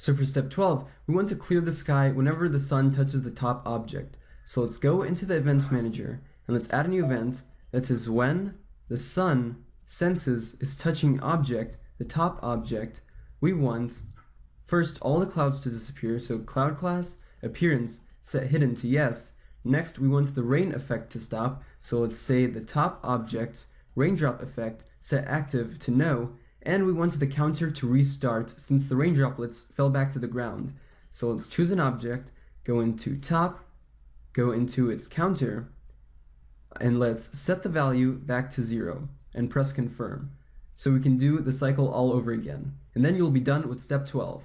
So for step 12, we want to clear the sky whenever the sun touches the top object. So let's go into the events manager and let's add a new event that says when the sun senses is touching object, the top object, we want first all the clouds to disappear, so cloud class, appearance, set hidden to yes. Next, we want the rain effect to stop, so let's say the top object, raindrop effect, set active to no, and we want the counter to restart since the rain droplets fell back to the ground. So let's choose an object, go into top, go into its counter, and let's set the value back to zero and press confirm. So we can do the cycle all over again. And then you'll be done with step 12.